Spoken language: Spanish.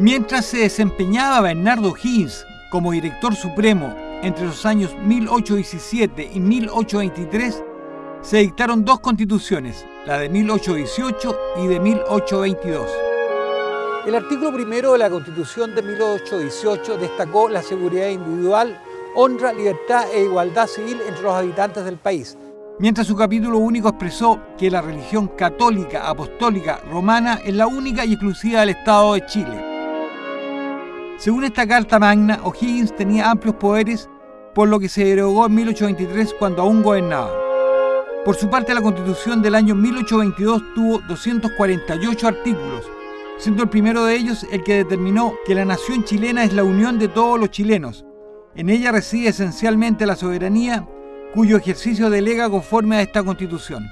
Mientras se desempeñaba Bernardo Higgins como director supremo entre los años 1817 y 1823, se dictaron dos constituciones, la de 1818 y de 1822. El artículo primero de la Constitución de 1818 destacó la seguridad individual, honra, libertad e igualdad civil entre los habitantes del país. Mientras su capítulo único expresó que la religión católica, apostólica, romana es la única y exclusiva del Estado de Chile. Según esta Carta Magna, O'Higgins tenía amplios poderes, por lo que se derogó en 1823 cuando aún gobernaba. Por su parte, la Constitución del año 1822 tuvo 248 artículos, siendo el primero de ellos el que determinó que la nación chilena es la unión de todos los chilenos. En ella reside esencialmente la soberanía, cuyo ejercicio delega conforme a esta Constitución.